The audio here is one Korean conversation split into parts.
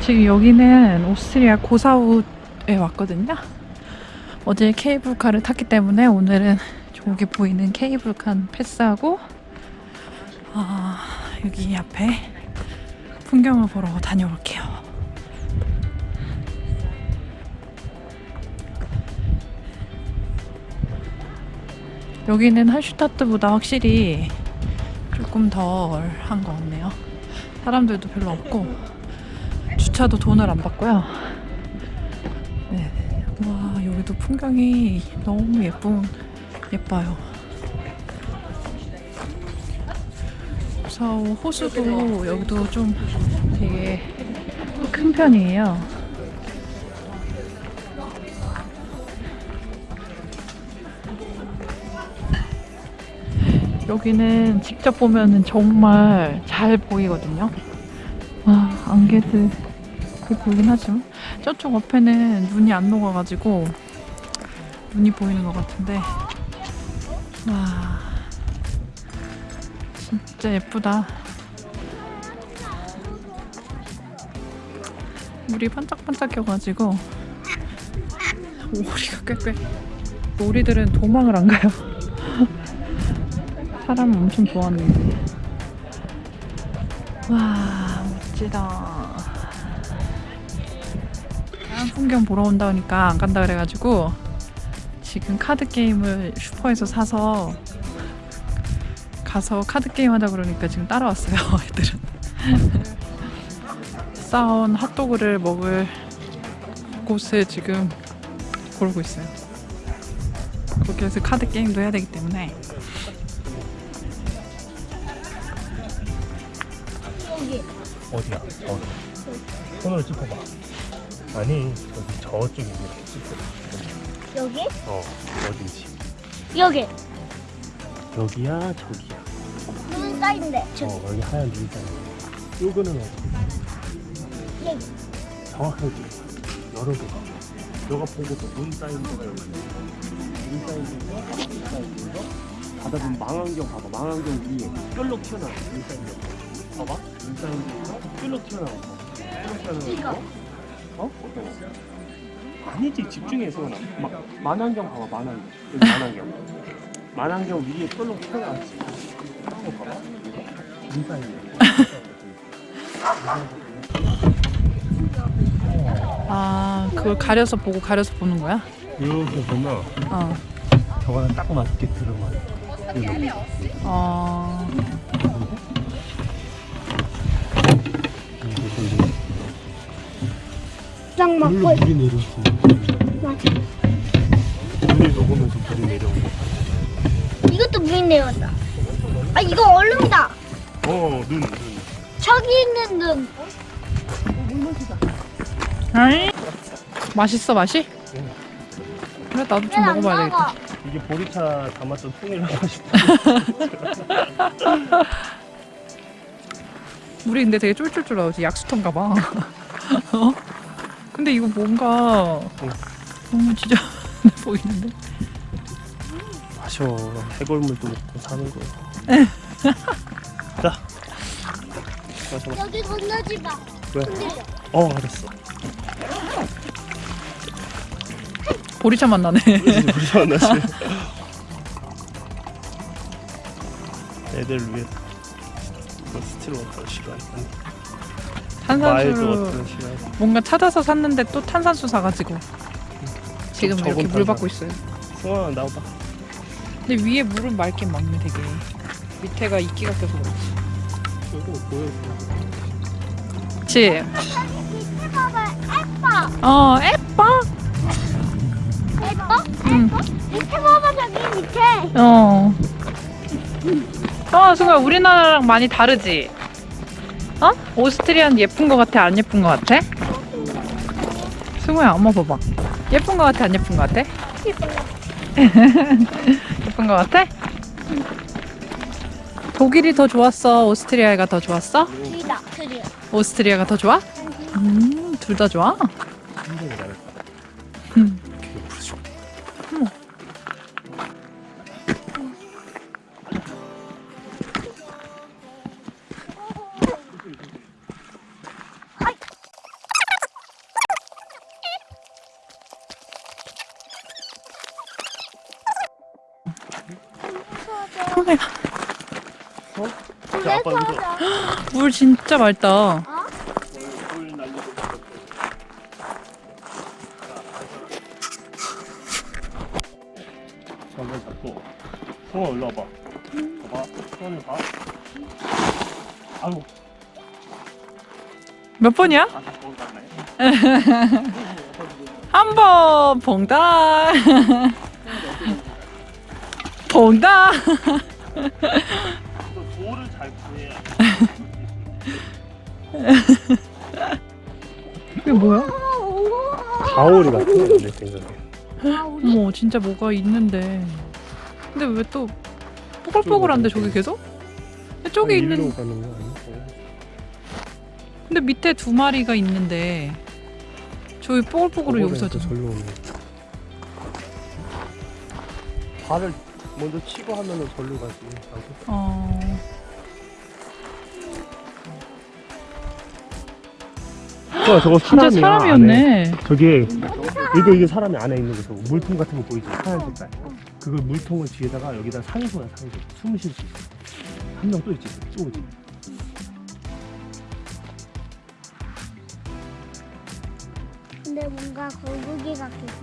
지금 여기는 오스트리아 고사우에 왔거든요. 어제 케이블카를 탔기 때문에 오늘은 저기 보이는 케이블카 패스하고 아, 여기 앞에 풍경을 보러 다녀올게요. 여기는 할슈타트보다 확실히 조금 덜 한 것 같네요. 사람들도 별로 없고 주차도 돈을 안 받고요. 네. 와 여기도 풍경이 너무 예쁜 예뻐요. 사우 호수도 여기도 좀 되게 큰 편이에요. 여기는 직접 보면은 정말 잘 보이거든요. 와, 안개들 보이긴 하지만 저쪽 옆에는 눈이 안 녹아가지고 눈이 보이는 것 같은데. 와 진짜 예쁘다. 물이 반짝반짝해가지고 오리가 꽤꽤. 오리들은 도망을 안 가요. 사람 엄청 좋아하는데 와 멋지다 풍경 보러 온다니까 안 간다 그래가지고 지금 카드 게임을 슈퍼에서 사서 가서 카드 게임 하자 그러니까 지금 따라왔어요 애들은 싸운 핫도그를 먹을 곳을 지금 고르고 있어요 거기에서 카드 게임도 해야 되기 때문에 어디야? 어디? 손으로 짚어봐. 아니 여기 저쪽에 이렇게 짚어봐. 여기 어 어딘지. 여기 여기야 저기야. 눈 쌓인데 저기 어 여기 하얀 눈 있잖아. 요거는 어디? 여기 정확하게. 여러 개. 너가 보고서 눈 쌓인 데가 여기. 눈 쌓인 데가 눈 쌓인 데가 가다 보면 망원경 봐봐. 망원경 위에 뾰록 튀어나와. 눈 쌓인 데. 봐봐. 눈 쌓인 데가 뾰록 튀어나와. 뾰록 튀어나와. 어? 어? 아니지 집중해서 마, 만안경 봐봐 만안경 여기 만안경 만안경 위에 뾰록 튀어나왔지 이거 봐봐 아 그걸 가려서 보고 가려서 보는 거야? 이렇게 보면 어. 저거는 딱 맞게 들어가요 이렇게. 어. 딱 물로 맞고 물이 내려오지 맞아 물이 녹으면서 물이 내려오고 이것도 물이 내려온다 아 이거 얼음이다 어눈 눈. 저기 있는 눈 아이 맛있어 맛이? 응. 그래 나도 좀 먹어봐야 되겠다. 이게 보리차 담았던 하고 싶다 물이 근데 되게 쫄쫄쫄 나오지 약수터인가 봐. 어? 근데 이거 뭔가 너무 진짜 보이는데? 마셔 해골물도 먹고 사는 거야. 자. 마셔 마셔 여기 건너지 마. 왜? 흔들려. 어 알았어. 보리차 맛 나네. 우리 만나지? 애들 위해 이거 스틸 워터 시간 탄산수 뭔가 찾아서 샀는데 또 탄산수 사가지고 지금 좀 이렇게 물 탄산. 받고 있어요. 승환아 나와봐 근데 위에 물은 맑긴 맑네 되게. 밑에가 이끼가 껴서 그렇지. 그치? 어 예뻐? 예뻐? 응. 밑에 봐봐 저기 밑에 어. 어, 순간 우리나라랑 많이 다르지? 어? 오스트리아는 예쁜 거 같아? 안 예쁜 거 같아? 승우야, 엄마 봐봐. 예쁜 거 같아? 안 예쁜 거 같아? 예쁜 거 같아? 독일이 더 좋았어? 오스트리아가 더 좋았어? 둘이야 오스트리아가 더 좋아? 음, 둘 다 좋아? 내 자, 아빠 이거. 물 진짜 맑다. 손을 잡고 성아 일로 와봐. 봐봐. 손을 봐. 아이고. 몇 번이야? 아, 거기 갔네. 한번 봉당. 봉당. 또 돌을 잘 구해야 이게 뭐야? 가오리 같은 내 생각에. 어머 진짜 뭐가 있는데. 근데 왜 또 뽀글뽀글한데 저기 계속? 저기 있는 가는 거 아니야? 근데 밑에 두 마리가 있는데 저기 뽀글뽀글을 여기서 저 절로. 발을 먼저 치고 하면은 절로 가지. 어. 어, 저거 진짜 사람이야, 사람이었네. 저기 이게 이게 사람이 안에 있는 거 저거 물통 같은 거 보이지? 하얀 색깔. 그걸 물통을 뒤에다가 여기다 산소야 산소. 숨을 쉴수 있어. 한 명 또 있지. 쏘지. 근데 뭔가 거북이 같겠다.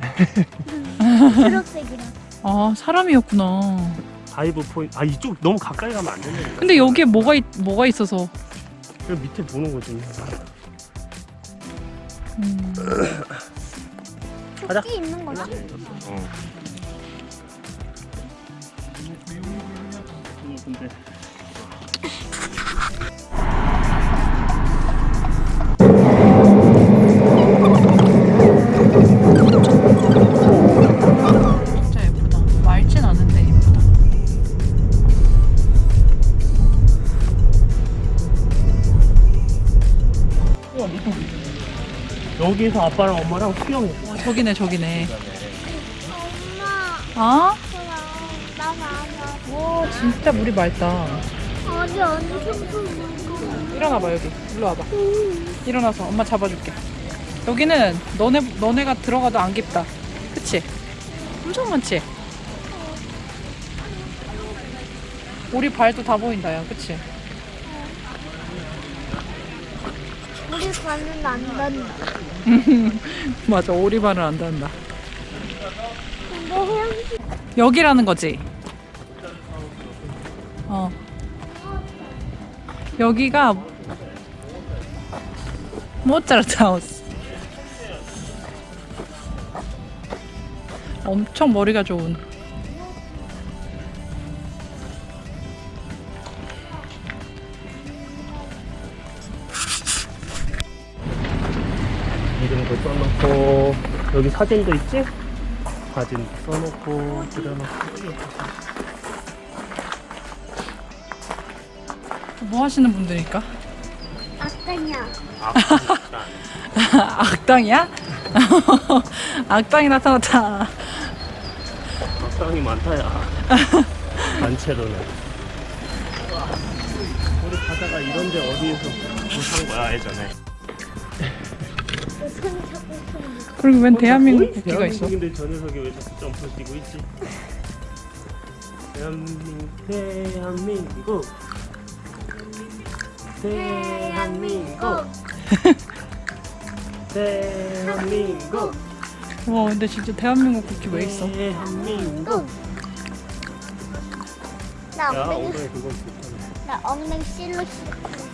초록색이라. 아 사람이었구나. dive point. 아 이쪽 너무 가까이 가면 안 된다니까. 근데 여기에 뭐가 있, 뭐가 있어서. 그 밑에 보는 거지. 음. 가자. 있는 거야? 어. 근데 여기에서 아빠랑 엄마랑 수영해. 와 저기네 저기네. 엄마, 아? 나 봐봐. 와 진짜 물이 맑다. 어디 엄청 큰 일어나봐 여기. 일로 와봐. 일어나서 엄마 잡아줄게. 여기는 너네 너네가 들어가도 안 깊다. 그치? 엄청 많지? 우리 발도 다 보인다 야 그치? 가는 안 닿는다. 맞아 오리발을 안 헤엄치 여기라는 거지. 어. 여기가 모짜르트 하우스. 엄청 머리가 좋은. 이름도 써놓고 여기 사진도 있지? 사진 써놓고 그려놓고 뭐 하시는 분들일까? 아까냐. 악당이야? 악당이 나타났다. 악당이 많다야 단체로는 우리 가다가 이런데 어디에서 뭐산 거야 예전에. 그리고 웬 대한민국 국기가 있어? 대한민국인데 저 녀석이 왜 자꾸 점프를 뛰고 있지? 대한민국 대한민국 대한민국 대한민국 와 근데 진짜 대한민국 국기 왜 있어? 대한민국 나야 엉덩이, 나 엉덩이 실로 실.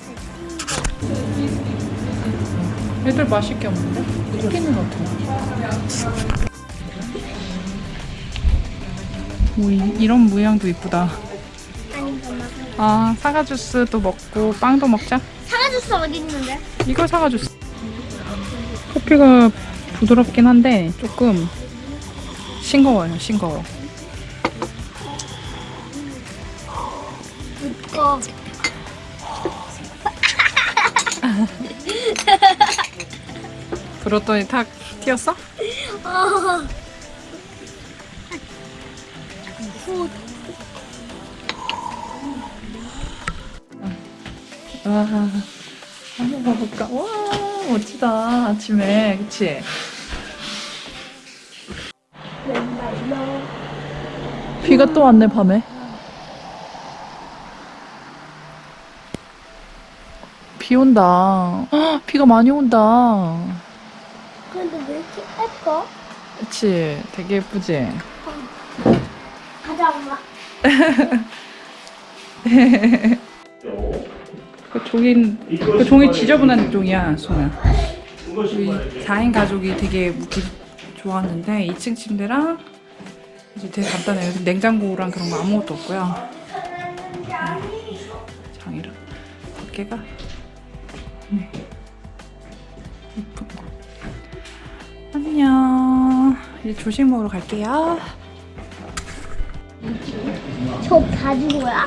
애들 맛있게 없는데? 치킨은 어떻게? 오, 이, 이런 모양도 이쁘다. 아, 사과 주스도 먹고 빵도 먹자. 사과 주스 어디 있는데? 이거 사과 주스. 커피가 부드럽긴 한데 조금 싱거워요, 싱거워. 이거. 불었더니 탁 튀었어? 아. 아, 와, 한번 봐볼까? 와, 멋지다. 아침에, 그치? 비가 또 왔네, 밤에. 비 온다. 비가 많이 온다. 근데 왜 이렇게 예뻐? 그치? 되게 예쁘지? 가자 엄마. 그 종이, 그 종이 지저분한 종이야, 소야. 우리 4인 가족이 되게 묵기 좋았는데 2층 침대랑 이제 되게 간단해요. 냉장고랑 그런 거 아무것도 없고요. 장이랑 밖에가 네. 예쁜 거. 안녕. 이제 조식 먹으러 갈게요. 저 가진 거야?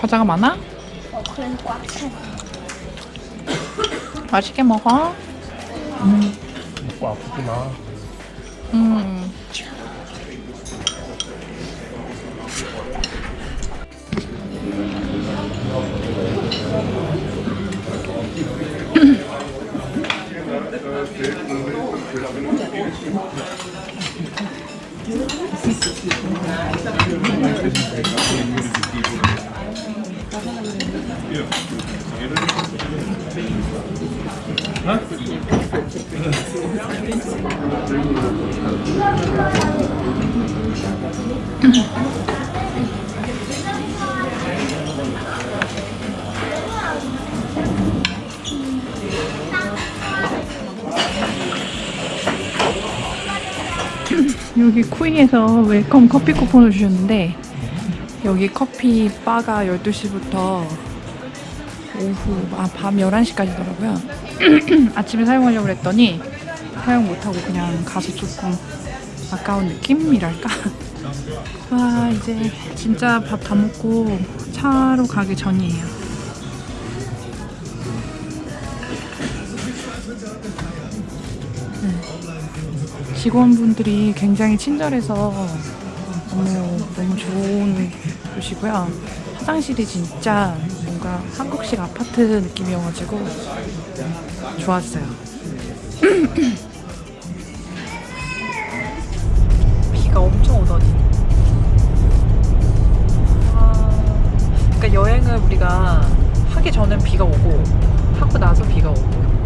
과자가 많아? 어 그래서 꽉 차. 맛있게 먹어. 먹고 아프지 마. 음. 여기 쿠이에서 웰컴 커피 쿠폰을 주셨는데 여기 커피 바가 12시부터 오후 아 밤 11시까지더라고요. 아침에 사용하려고 했더니 사용 못하고 그냥 가서 조금 아까운 느낌이랄까? 와 이제 진짜 밥 다 먹고 차로 가기 전이에요. 직원분들이 굉장히 친절해서 너무 너무 좋은 곳이고요. 화장실이 진짜 뭔가 한국식 아파트 느낌이어가지고 좋았어요. 여행을 우리가 하기 전엔 비가 오고 하고 나서 비가 오고.